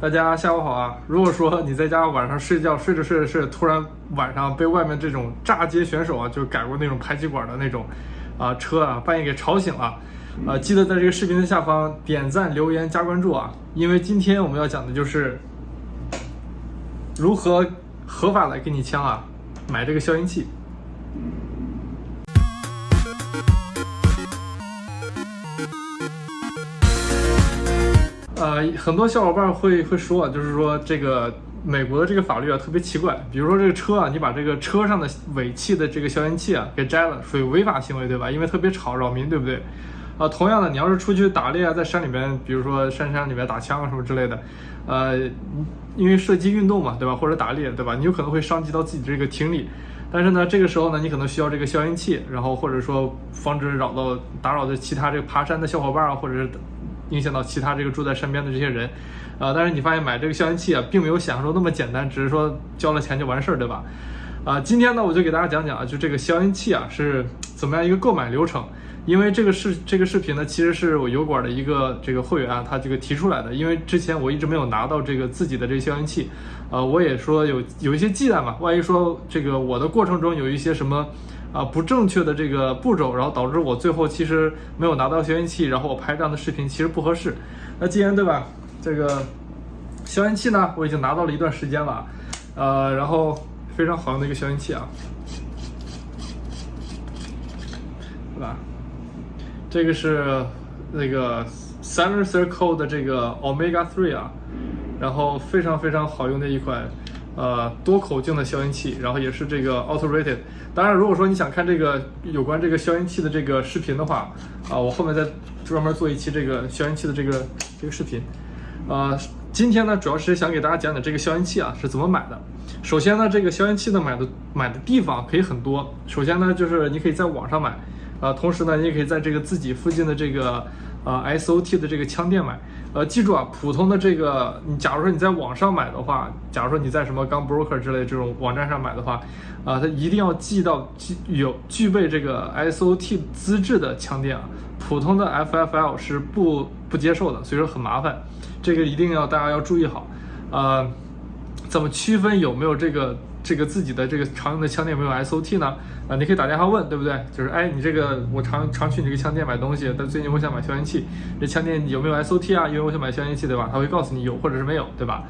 大家下午好啊！如果说你在家晚上睡觉睡着睡着睡着，突然晚上被外面这种炸街选手啊，就改过那种排气管的那种啊车啊，半夜给吵醒了，啊，记得在这个视频的下方点赞、留言、加关注啊！因为今天我们要讲的就是如何合法的给你枪啊买这个消音器。呃，很多小伙伴会会说啊，就是说这个美国的这个法律啊特别奇怪，比如说这个车啊，你把这个车上的尾气的这个消音器啊给摘了，属于违法行为，对吧？因为特别吵扰民，对不对？啊，同样的，你要是出去打猎啊，在山里面，比如说山山里面打枪啊什么之类的，呃，因为射击运动嘛，对吧？或者打猎，对吧？你有可能会伤及到自己这个听力，但是呢，这个时候呢，你可能需要这个消音器，然后或者说防止扰到打扰的其他这个爬山的小伙伴啊，或者是。影响到其他这个住在身边的这些人，啊，但是你发现买这个消音器啊，并没有想象中那么简单，只是说交了钱就完事儿，对吧？啊，今天呢，我就给大家讲讲啊，就这个消音器啊是怎么样一个购买流程。因为这个视这个视频呢，其实是我油管的一个这个会员啊，他这个提出来的。因为之前我一直没有拿到这个自己的这个消音器，呃，我也说有有一些忌惮嘛，万一说这个我的过程中有一些什么。啊，不正确的这个步骤，然后导致我最后其实没有拿到消音器，然后我拍这样的视频其实不合适。那既然对吧，这个消音器呢，我已经拿到了一段时间了，呃，然后非常好用的一个消音器啊，对吧？这个是那个 Silencer Co 的这个 Omega Three 啊，然后非常非常好用的一款。呃，多口径的消音器，然后也是这个 auto rated。当然，如果说你想看这个有关这个消音器的这个视频的话，啊，我后面再专门做一期这个消音器的这个这个视频。呃，今天呢，主要是想给大家讲讲这个消音器啊是怎么买的。首先呢，这个消音器呢买的买的地方可以很多。首先呢，就是你可以在网上买，啊，同时呢，你也可以在这个自己附近的这个。呃，SOT 的这个枪店买，呃，记住啊，普通的这个，你假如说你在网上买的话，假如说你在什么 Gun Broker 之类这种网站上买的话，啊，它一定要寄到具有具备这个 SOT 资质的枪店啊，普通的 FFL 是不不接受的，所以说很麻烦，这个一定要大家要注意好，呃，怎么区分有没有这个？这个自己的这个常用的枪店有没有 SOT 呢？啊，你可以打电话问，对不对？就是哎，你这个我常常去你这个枪店买东西，但最近我想买消音器，这枪店有没有 SOT 啊？因为我想买消音器，对吧？他会告诉你有或者是没有，对吧？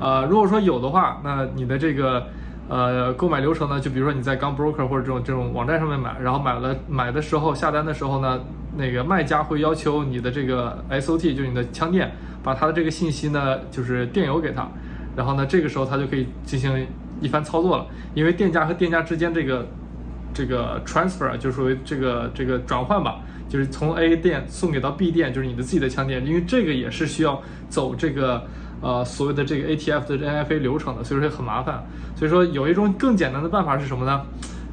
呃，如果说有的话，那你的这个呃购买流程呢，就比如说你在 Gun Broker 或者这种这种网站上面买，然后买了买的时候下单的时候呢，那个卖家会要求你的这个 SOT，就是你的枪店把他的这个信息呢，就是电邮给他，然后呢，这个时候他就可以进行。一番操作了，因为店家和店家之间这个这个 transfer 就属于这个这个转换吧，就是从 A 店送给到 B 店，就是你的自己的枪店，因为这个也是需要走这个呃所谓的这个 ATF 的 NFA 流程的，所以说很麻烦。所以说有一种更简单的办法是什么呢？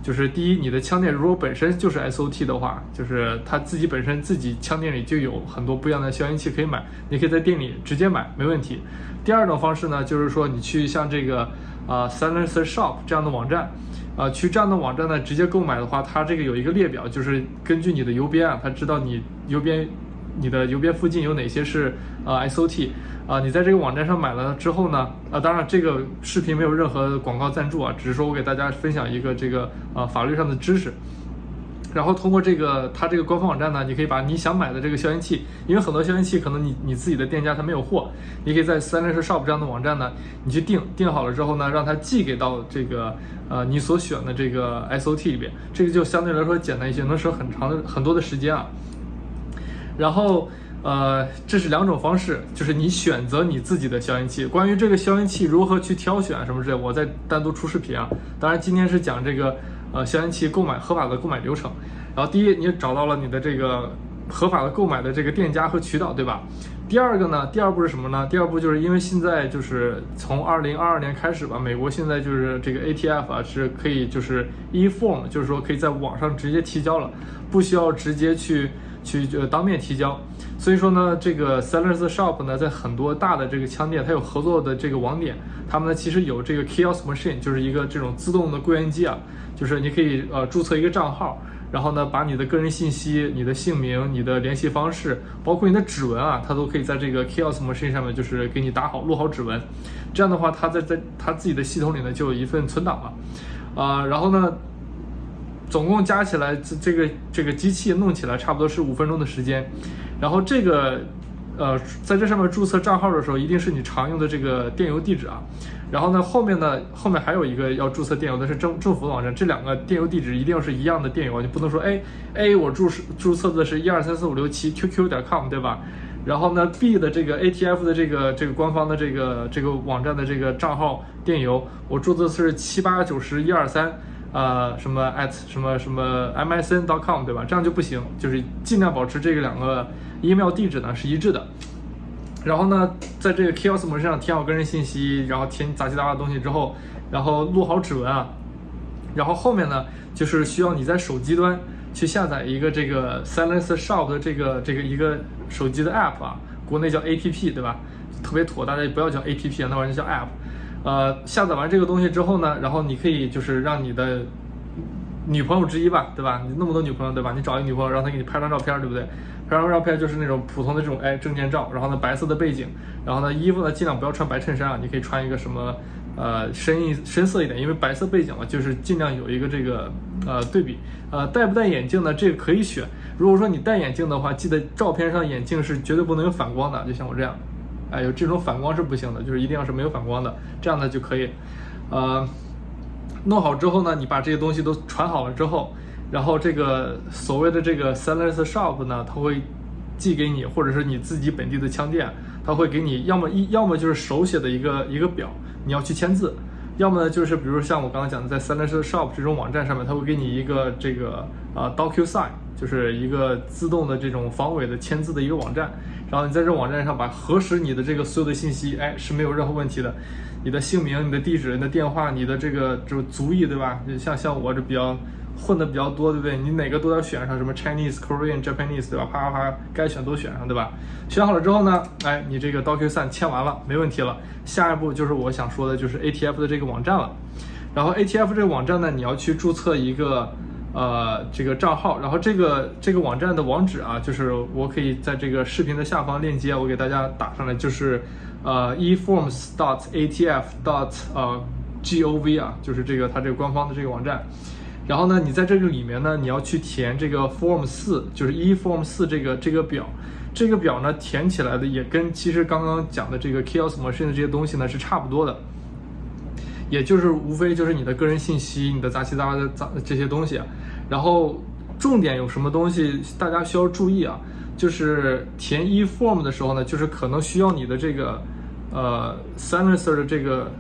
就是第一，你的枪店如果本身就是 SOT 的话，就是他自己本身自己枪店里就有很多不一样的消音器可以买，你可以在店里直接买，没问题。第二种方式呢，就是说你去像这个。啊，Silencer Shop 这样的网站，啊，去这样的网站呢，直接购买的话，它这个有一个列表，就是根据你的邮编啊，它知道你邮编，你的邮编附近有哪些是啊 SOT，啊，你在这个网站上买了之后呢，啊，当然这个视频没有任何广告赞助啊，只是说我给大家分享一个这个啊法律上的知识。然后通过这个它这个官方网站呢，你可以把你想买的这个消音器，因为很多消音器可能你你自己的店家它没有货，你可以在 Silencer Shop 这样的网站呢，你去订订好了之后呢，让它寄给到这个呃你所选的这个 SOT 里边，这个就相对来说简单一些，能省很长的很多的时间啊。然后呃这是两种方式，就是你选择你自己的消音器。关于这个消音器如何去挑选什么之类，我再单独出视频啊。当然今天是讲这个。呃，消音器购买合法的购买流程，然后第一，你找到了你的这个合法的购买的这个店家和渠道，对吧？第二个呢，第二步是什么呢？第二步就是因为现在就是从二零二二年开始吧，美国现在就是这个 ATF 啊是可以就是 e-form，就是说可以在网上直接提交了，不需要直接去。去呃当面提交，所以说呢，这个 Sellers Shop 呢，在很多大的这个枪店，它有合作的这个网点，他们呢其实有这个 Kiosk Machine，就是一个这种自动的柜员机啊，就是你可以呃注册一个账号，然后呢，把你的个人信息、你的姓名、你的联系方式，包括你的指纹啊，它都可以在这个 Chaos Machine 上面就是给你打好、录好指纹。这样的话，它在在它自己的系统里呢就有一份存档了，啊，然后呢，总共加起来这这个这个机器弄起来差不多是五分钟的时间，然后这个。呃，在这上面注册账号的时候，一定是你常用的这个电邮地址啊。然后呢，后面呢，后面还有一个要注册电邮的是政政府网站，这两个电邮地址一定要是一样的电邮，你不能说哎 A 我注注册的是一二三四五六七 QQ 点 com 对吧？然后呢 B 的这个 ATF 的这个这个官方的这个这个网站的这个账号电邮，我注册是七八九十一二三呃什么 at 什么什么 MSN.com 对吧？这样就不行，就是尽量保持这个两个。email 地址呢是一致的，然后呢，在这个 Chaos 模式上填好个人信息，然后填杂七杂八的东西之后，然后录好指纹啊，然后后面呢就是需要你在手机端去下载一个这个 Silence Shop 的这个这个一个手机的 app 啊，国内叫 app 对吧？特别妥，大家不要叫 app 啊，那玩意叫 app。呃，下载完这个东西之后呢，然后你可以就是让你的女朋友之一吧，对吧？你那么多女朋友对吧？你找一个女朋友，让她给你拍张照片，对不对？拍张照片就是那种普通的这种哎证件照，然后呢白色的背景，然后呢衣服呢尽量不要穿白衬衫啊，你可以穿一个什么呃深一深色一点，因为白色背景嘛，就是尽量有一个这个呃对比。呃戴不戴眼镜呢？这个可以选。如果说你戴眼镜的话，记得照片上眼镜是绝对不能有反光的，就像我这样，哎有这种反光是不行的，就是一定要是没有反光的，这样呢就可以。呃，弄好之后呢，你把这些东西都传好了之后。然后这个所谓的这个 Silence Shop 呢，他会寄给你，或者是你自己本地的枪店，他会给你要么一要么就是手写的一个一个表，你要去签字，要么呢就是比如像我刚刚讲的，在 Silence Shop 这种网站上面，他会给你一个这个啊 DocuSign，就是一个自动的这种防伪的签字的一个网站，然后你在这网站上把核实你的这个所有的信息，哎是没有任何问题的，你的姓名、你的地址、你的电话、你的这个就是族裔，对吧？像像我这比较。混的比较多，对不对？你哪个都要选上，什么 Chinese、Korean、Japanese，对吧？啪啪啪，该选都选上，对吧？选好了之后呢，哎，你这个 DocuSign 签完了，没问题了。下一步就是我想说的，就是 ATF 的这个网站了。然后 ATF 这个网站呢，你要去注册一个呃这个账号。然后这个这个网站的网址啊，就是我可以在这个视频的下方链接，我给大家打上来，就是呃 eforms.dot.atf.dot. 呃 gov 啊，就是这个它这个官方的这个网站。然后呢，你在这个里面呢，你要去填这个 Form 四，就是 E Form 四这个这个表，这个表呢填起来的也跟其实刚刚讲的这个 Chaos Machine 的这些东西呢是差不多的，也就是无非就是你的个人信息、你的杂七杂八的杂这些东西。然后重点有什么东西大家需要注意啊？就是填 E Form 的时候呢，就是可能需要你的这个呃 SENSER 的这个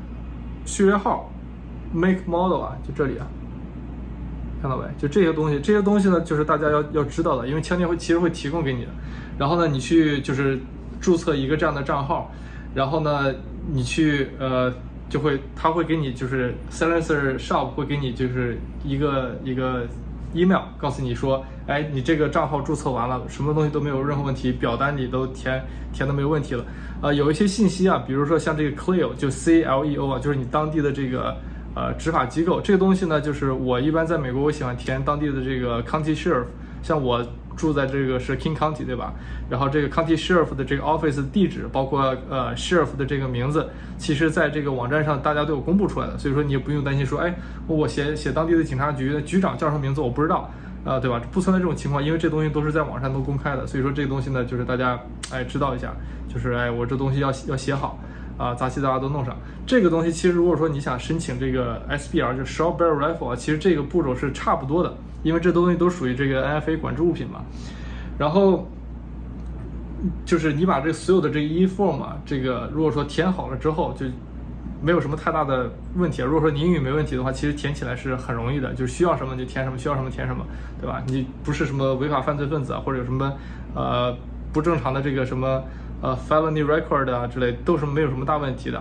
序列号，Make Model 啊，就这里啊。看到没？就这些东西，这些东西呢，就是大家要要知道的，因为枪店会其实会提供给你的。然后呢，你去就是注册一个这样的账号，然后呢，你去呃，就会他会给你就是 Silencer Shop 会给你就是一个一个 email，告诉你说，哎，你这个账号注册完了，什么东西都没有任何问题，表单你都填填的没有问题了。呃，有一些信息啊，比如说像这个 Cleo，就 C L E O 啊，就是你当地的这个。呃，执法机构这个东西呢，就是我一般在美国，我喜欢填当地的这个 county sheriff，像我住在这个是 King County，对吧？然后这个 county sheriff 的这个 office 地址，包括呃 sheriff 的这个名字，其实在这个网站上大家都有公布出来的，所以说你也不用担心说，哎，我写写当地的警察局的局长叫什么名字，我不知道，啊，对吧？不存在这种情况，因为这东西都是在网上都公开的，所以说这个东西呢，就是大家哎知道一下，就是哎我这东西要要写好。啊，杂七杂八都弄上。这个东西其实，如果说你想申请这个 SBR，就 Short Barrel Rifle 啊，其实这个步骤是差不多的，因为这东西都属于这个 NFA 管制物品嘛。然后就是你把这所有的这个 E Form 啊，这个如果说填好了之后，就没有什么太大的问题。如果说你英语没问题的话，其实填起来是很容易的，就是需要什么就填什么，需要什么填什么，对吧？你不是什么违法犯罪分子啊，或者有什么呃不正常的这个什么。呃，felony record 啊之类都是没有什么大问题的，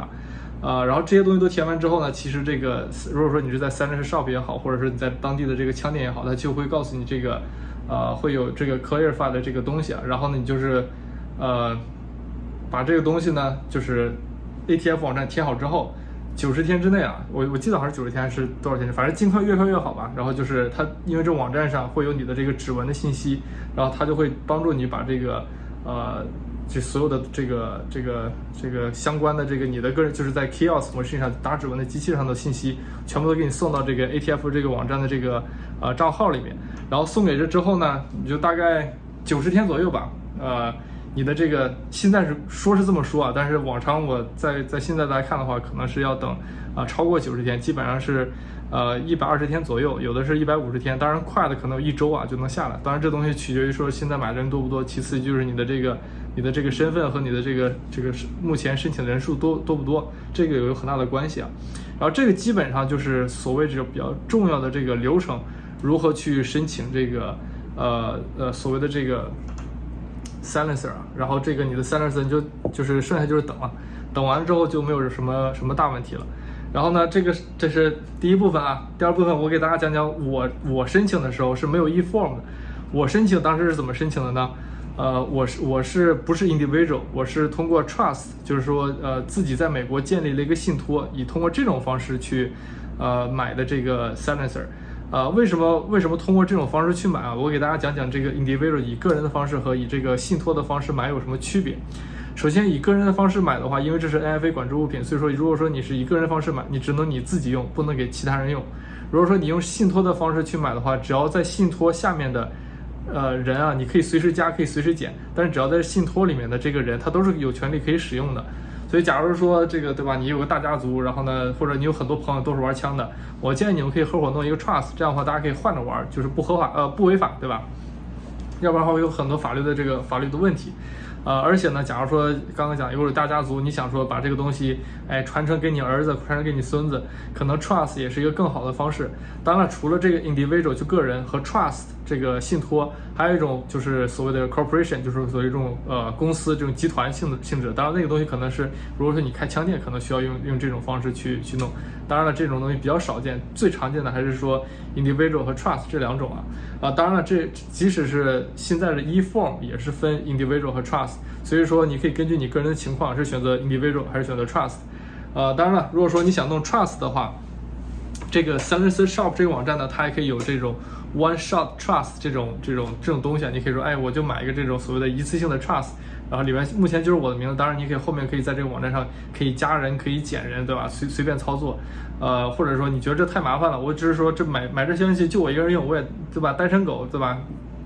啊，然后这些东西都填完之后呢，其实这个如果说你是在 Silence Shop 也好，或者是你在当地的这个枪店也好，它就会告诉你这个，呃，会有这个 clarify 的这个东西啊，然后呢，你就是，呃，把这个东西呢，就是 ATF 网站填好之后，九十天之内啊，我我记得好像是九十天还是多少天，反正尽快越快越好吧。然后就是它，因为这网站上会有你的这个指纹的信息，然后它就会帮助你把这个呃，这所有的这个这个这个相关的这个你的个人就是在 Kiosk 模式上打指纹的机器上的信息，全部都给你送到这个 ATF 这个网站的这个呃账号里面。然后送给这之后呢，你就大概九十天左右吧，呃。你的这个现在是说是这么说啊，但是往常我在在现在来看的话，可能是要等啊超过九十天，基本上是呃一百二十天左右，有的是一百五十天，当然快的可能一周啊就能下来。当然这东西取决于说现在买的人多不多，其次就是你的这个你的这个身份和你的这个这个目前申请的人数多多不多，这个有很大的关系啊。然后这个基本上就是所谓这个比较重要的这个流程，如何去申请这个呃呃所谓的这个。Silencer，然后这个你的 Silencer 就就是剩下就是等了，等完之后就没有什么什么大问题了。然后呢，这个这是第一部分啊，第二部分我给大家讲讲我我申请的时候是没有 eForm 的。我申请当时是怎么申请的呢？呃，我是我是不是 individual？我是通过 Trust，就是说呃自己在美国建立了一个信托，以通过这种方式去呃买的这个 Silencer。啊，为什么为什么通过这种方式去买啊？我给大家讲讲这个 individual 以个人的方式和以这个信托的方式买有什么区别。首先，以个人的方式买的话，因为这是 NFA 管制物品，所以说如果说你是以个人的方式买，你只能你自己用，不能给其他人用。如果说你用信托的方式去买的话，只要在信托下面的呃人啊，你可以随时加，可以随时减，但是只要在信托里面的这个人，他都是有权利可以使用的。所以，假如说这个对吧，你有个大家族，然后呢，或者你有很多朋友都是玩枪的，我建议你们可以合伙弄一个 trust，这样的话大家可以换着玩，就是不合法呃不违法，对吧？要不然的话会有很多法律的这个法律的问题。呃，而且呢，假如说刚刚讲有大家族，你想说把这个东西，哎，传承给你儿子，传承给你孙子，可能 trust 也是一个更好的方式。当然，除了这个 individual 就个人和 trust 这个信托，还有一种就是所谓的 corporation，就是所谓这种呃公司这种集团性的性质。当然，那个东西可能是如果说你开枪店，可能需要用用这种方式去去弄。当然了，这种东西比较少见，最常见的还是说 individual 和 trust 这两种啊。啊，当然了，这即使是现在的 eForm 也是分 individual 和 trust，所以说你可以根据你个人的情况是选择 individual 还是选择 trust。呃，当然了，如果说你想弄 trust 的话，这个 Silencer Shop 这个网站呢，它还可以有这种 One Shot Trust 这种这种这种东西啊。你可以说，哎，我就买一个这种所谓的一次性的 trust。然后里面目前就是我的名字，当然你可以后面可以在这个网站上可以加人，可以减人，对吧？随随便操作，呃，或者说你觉得这太麻烦了，我只是说这买买这消息就我一个人用，我也对吧？单身狗对吧？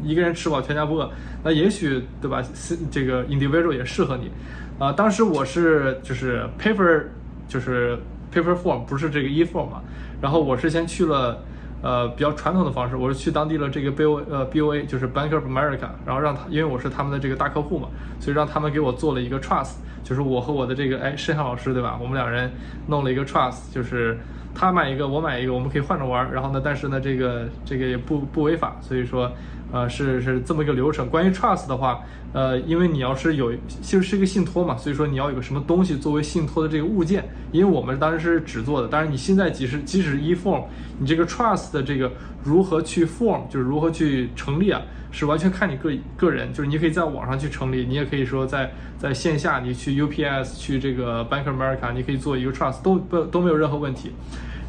一个人吃饱全家不饿，那也许对吧？是这个 individual 也适合你，啊，当时我是就是 paper 就是 paper form 不是这个 e form 嘛，然后我是先去了。呃，比较传统的方式，我是去当地了这个 B O 呃 B O A，就是 Bank of America，然后让他，因为我是他们的这个大客户嘛，所以让他们给我做了一个 trust，就是我和我的这个哎申航老师对吧，我们两人弄了一个 trust，就是他买一个我买一个，我们可以换着玩儿，然后呢，但是呢这个这个也不不违法，所以说。呃，是是这么一个流程。关于 trust 的话，呃，因为你要是有，其实是一个信托嘛，所以说你要有个什么东西作为信托的这个物件。因为我们当时是纸做的，当然你现在即使即使 e form，你这个 trust 的这个如何去 form，就是如何去成立啊，是完全看你个个人。就是你可以在网上去成立，你也可以说在在线下你去 UPS 去这个 Bank America，你可以做一个 trust，都不都没有任何问题。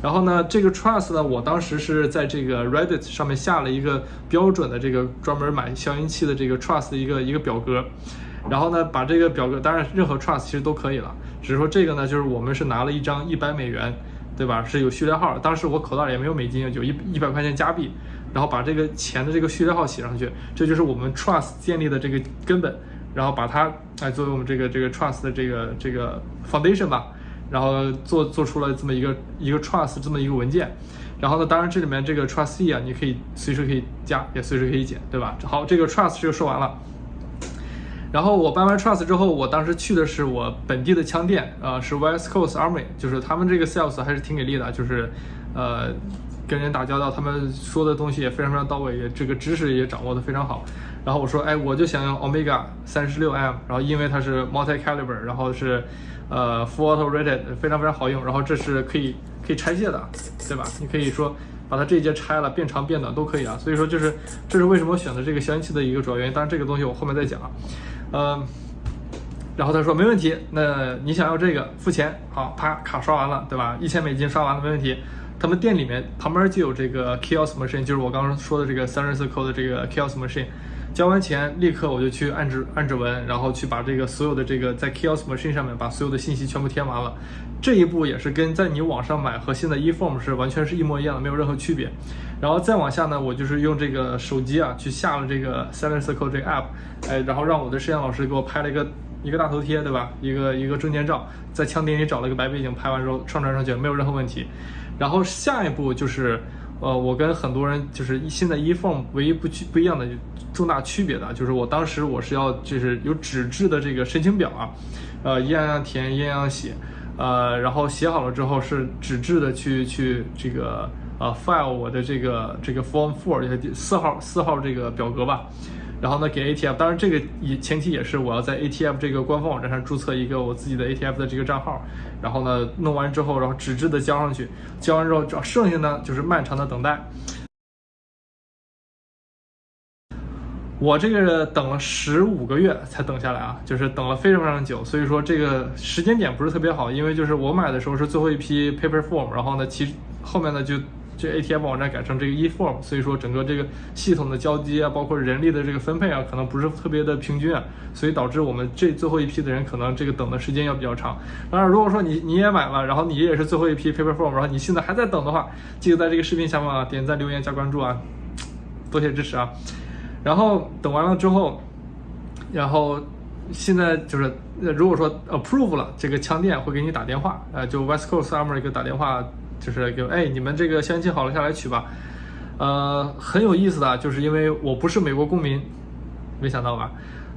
然后呢，这个 trust 呢，我当时是在这个 Reddit 上面下了一个标准的这个专门买消音器的这个 trust 的一个一个表格，然后呢，把这个表格，当然任何 trust 其实都可以了，只是说这个呢，就是我们是拿了一张一百美元，对吧？是有序列号，当时我口袋里也没有美金，有一一百块钱加币，然后把这个钱的这个序列号写上去，这就是我们 trust 建立的这个根本，然后把它来作为我们这个这个 trust 的这个这个 foundation 吧。然后做做出了这么一个一个 trust 这么一个文件，然后呢，当然这里面这个 trustee 啊，你可以随时可以加，也随时可以减，对吧？好，这个 trust 就说完了。然后我办完 trust 之后，我当时去的是我本地的枪店，呃，是 West Coast Army，就是他们这个 sales 还是挺给力的，就是呃跟人打交道，他们说的东西也非常非常到位，也这个知识也掌握的非常好。然后我说，哎，我就想要 Omega 三十六 M，然后因为它是 multi caliber，然后是。呃，full auto rated 非常非常好用，然后这是可以可以拆卸的，对吧？你可以说把它这一节拆了，变长变短都可以啊。所以说，就是这是为什么选择这个消音器的一个主要原因。当然，这个东西我后面再讲。呃，然后他说没问题，那你想要这个付钱，好，啪卡刷完了，对吧？一千美金刷完了没问题。他们店里面旁边就有这个 kiosk machine，就是我刚刚说的这个 s e r i c o 的这个 kiosk machine。交完钱立刻我就去按指按指纹，然后去把这个所有的这个在 kiosk machine 上面把所有的信息全部填完了。这一步也是跟在你网上买和现在 eForm 是完全是一模一样的，没有任何区别。然后再往下呢，我就是用这个手机啊去下了这个 s e l e n c o 这个 app，哎，然后让我的摄像老师给我拍了一个一个大头贴，对吧？一个一个证件照，在枪店里找了个白背景，拍完之后上传上去没有任何问题。然后下一步就是，呃，我跟很多人就是一现在 eForm 唯一不区不一样的重大区别的，就是我当时我是要就是有纸质的这个申请表啊，呃，一样样填，一样样写，呃，然后写好了之后是纸质的去去这个呃 file 我的这个这个 Form Four 四号四号这个表格吧。然后呢，给 ATF，当然这个也前提也是我要在 ATF 这个官方网站上注册一个我自己的 ATF 的这个账号，然后呢弄完之后，然后纸质的交上去，交完之后，剩下呢就是漫长的等待。我这个等了十五个月才等下来啊，就是等了非常非常久，所以说这个时间点不是特别好，因为就是我买的时候是最后一批 Paper Form，然后呢，其后面呢就。这 ATM 网站改成这个 eForm，所以说整个这个系统的交接啊，包括人力的这个分配啊，可能不是特别的平均啊，所以导致我们这最后一批的人可能这个等的时间要比较长。当然，如果说你你也买了，然后你也是最后一批 Paper Form，然后你现在还在等的话，记得在这个视频下方啊点赞、留言、加关注啊，多谢支持啊。然后等完了之后，然后现在就是如果说 approve 了，这个枪店会给你打电话，呃，就 West Coast Armory 给打电话。就是给哎，你们这个消音器好了，下来取吧。呃，很有意思的，就是因为我不是美国公民，没想到吧？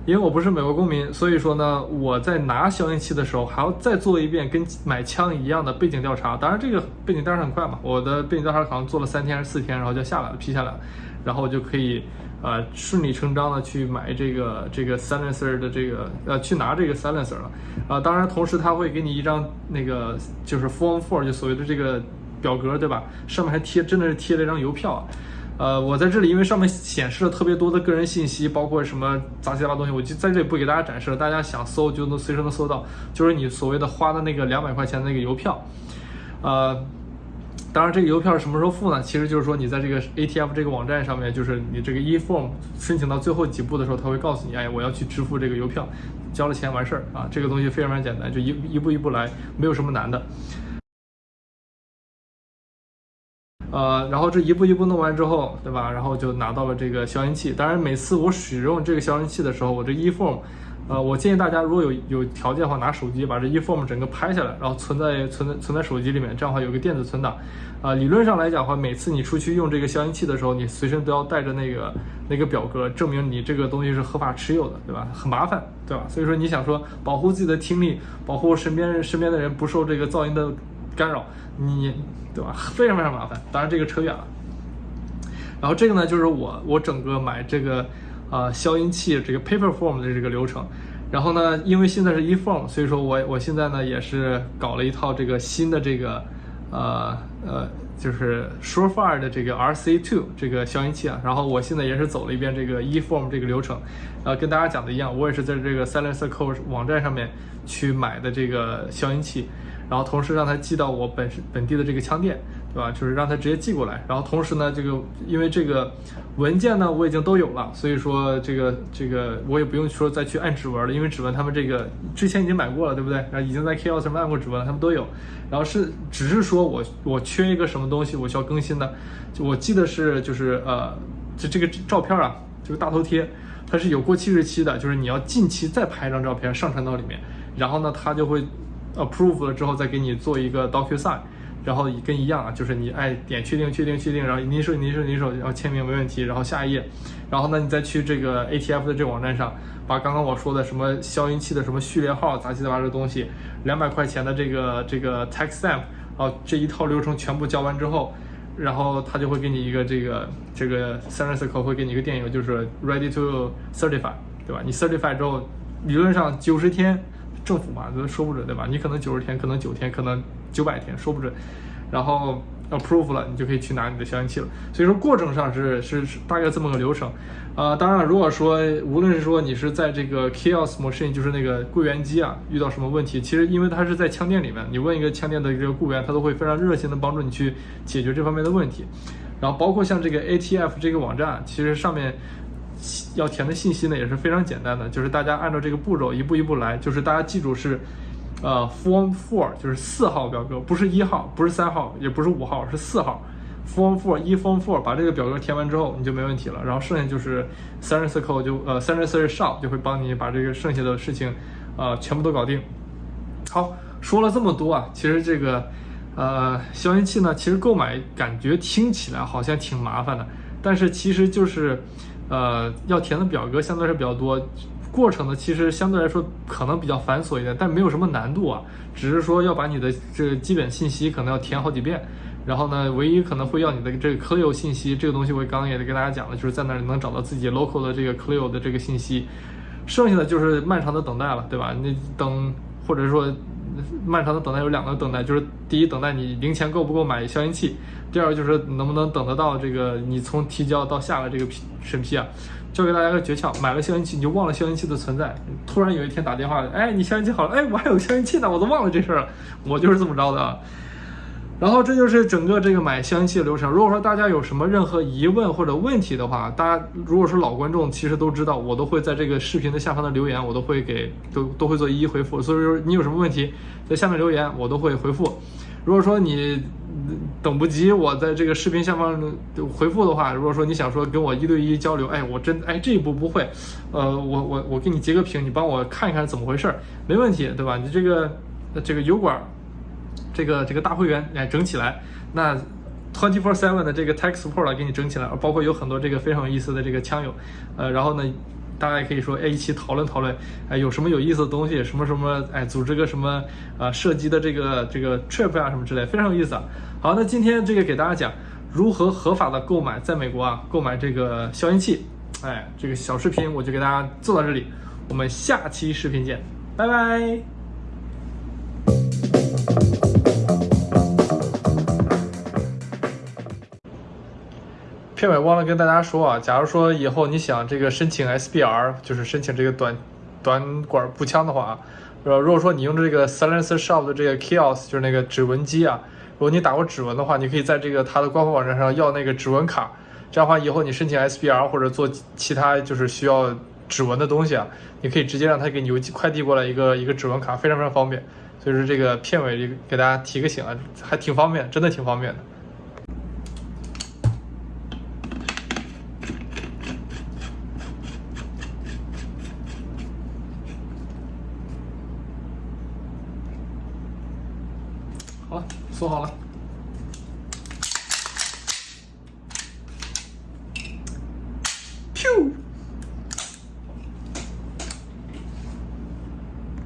因为我不是美国公民，所以说呢，我在拿消音器的时候还要再做一遍跟买枪一样的背景调查。当然，这个背景调查很快嘛，我的背景调查好像做了三天还是四天，然后就下来了，批下来了，然后我就可以呃顺理成章的去买这个这个 silencer 的这个呃去拿这个 silencer 了。啊，当然，同时他会给你一张那个就是 Form Four，就所谓的这个。表格对吧？上面还贴，真的是贴了一张邮票。呃，我在这里，因为上面显示了特别多的个人信息，包括什么杂七杂八东西，我就在这里不给大家展示了。大家想搜就能随时能搜到，就是你所谓的花的那个两百块钱那个邮票。呃，当然这个邮票什么时候付呢？其实就是说你在这个 ATF 这个网站上面，就是你这个 eForm 申请到最后几步的时候，他会告诉你，哎，我要去支付这个邮票，交了钱完事儿啊。这个东西非常非常简单，就一一步一步来，没有什么难的。呃，然后这一步一步弄完之后，对吧？然后就拿到了这个消音器。当然，每次我使用这个消音器的时候，我这 eForm，呃，我建议大家如果有有条件的话，拿手机把这 eForm 整个拍下来，然后存在存在存在手机里面，这样的话有个电子存档。啊，理论上来讲的话，每次你出去用这个消音器的时候，你随身都要带着那个那个表格，证明你这个东西是合法持有的，对吧？很麻烦，对吧？所以说你想说保护自己的听力，保护身边身边的人不受这个噪音的。干扰你，对吧？非常非常麻烦。当然这个扯远了。然后这个呢，就是我我整个买这个呃消音器这个 Paper Form 的这个流程。然后呢，因为现在是 eForm，所以说我我现在呢也是搞了一套这个新的这个呃呃就是 Surefire 的这个 RC2 这个消音器啊。然后我现在也是走了一遍这个 eForm 这个流程，呃，跟大家讲的一样，我也是在这个 Silencer 网站上面去买的这个消音器。然后同时让他寄到我本本地的这个枪店，对吧？就是让他直接寄过来。然后同时呢，这个因为这个文件呢我已经都有了，所以说这个这个我也不用说再去按指纹了，因为指纹他们这个之前已经买过了，对不对？然后已经在 Kiosk 上按过指纹了，他们都有。然后是只是说我我缺一个什么东西，我需要更新的。就我记得是就是呃，就这个照片啊，这个大头贴，它是有过期日期的，就是你要近期再拍一张照片上传到里面，然后呢，它就会。approve 了之后再给你做一个 DocuSign，然后跟一样啊，就是你爱点确定确定确定，然后您说您说您手，然后签名没问题，然后下一页，然后呢你再去这个 ATF 的这个网站上，把刚刚我说的什么消音器的什么序列号杂七杂八的东西，两百块钱的这个这个 tax stamp，然后这一套流程全部交完之后，然后他就会给你一个这个这个 s e r i c l 会给你一个电邮，就是 ready to certify，对吧？你 certify 之后，理论上九十天。政府嘛，都说不准，对吧？你可能九十天，可能九天，可能九百天，说不准。然后 approve 了，你就可以去拿你的消音器了。所以说过程上是是是大概这么个流程。啊，当然，如果说无论是说你是在这个 chaos machine，就是那个柜员机啊，遇到什么问题，其实因为它是在枪店里面，你问一个枪店的一个雇员，他都会非常热心的帮助你去解决这方面的问题。然后包括像这个 ATF 这个网站，其实上面要填的信息呢也是非常简单的，就是大家按照这个步骤一步一步来，就是大家记住是，呃，Form Four 就是四号表格，不是一号，不是三号，也不是五号，是四号。Form Four 一 Form Four 把这个表格填完之后，你就没问题了。然后剩下就是 Seven Circle 就呃 Seven Circle Shop 就会帮你把这个剩下的事情，呃全部都搞定。好，说了这么多啊，其实这个呃消音器呢，其实购买感觉听起来好像挺麻烦的，但是其实就是呃要填的表格相对来说比较多，过程呢其实相对来说可能比较繁琐一点，但没有什么难度啊，只是说要把你的这个基本信息可能要填好几遍。然后呢，唯一可能会要你的这个 Clio 信息，这个东西我刚刚也跟大家讲了，就是在那里能找到自己 local 的这个 Clio 的这个信息，剩下的就是漫长的等待了，对吧？你等或者说漫长的等待有两个等待，就是第一等待你零钱够不够买消音器，第二就是能不能等得到这个你从提交到下来这个批审批啊。教给大家个诀窍，买了消音器你就忘了消音器的存在，突然有一天打电话，哎，你消音器好了，哎，我还有消音器呢，我都忘了这事儿了，我就是这么着的。然后这就是整个这个买消音器的流程。如果说大家有什么任何疑问或者问题的话，大家如果是老观众，其实都知道，我都会在这个视频的下方的留言，我都会给都都会做一一回复。所以说你有什么问题，在下面留言，我都会回复。如果说你等不及我在这个视频下方回复的话，如果说你想说跟我一对一交流，哎，我真哎这一步不会，呃，我我我给你截个屏，你帮我看一看怎么回事儿，没问题，对吧？你这个这个油管。这个这个大会员哎整起来，那 twenty four seven 的这个 tech support 给你整起来，包括有很多这个非常有意思的这个枪友，呃，然后呢，大家也可以说哎一起讨论讨论，哎有什么有意思的东西，什么什么哎组织个什么呃射击的这个这个 trip 啊什么之类，非常有意思。啊。好，那今天这个给大家讲如何合法的购买在美国啊购买这个消音器，哎这个小视频我就给大家做到这里，我们下期视频见，拜拜。片尾忘了跟大家说啊，假如说以后你想这个申请 SBR，就是申请这个短短管步枪的话啊，呃，如果说你用这个 Silencer Shop 的这个 Kiosk，就是那个指纹机啊，如果你打过指纹的话，你可以在这个它的官方网站上要那个指纹卡，这样的话以后你申请 SBR 或者做其他就是需要指纹的东西啊，你可以直接让他给你邮寄快递过来一个一个指纹卡，非常非常方便。所以说这个片尾给大家提个醒啊，还挺方便，真的挺方便的。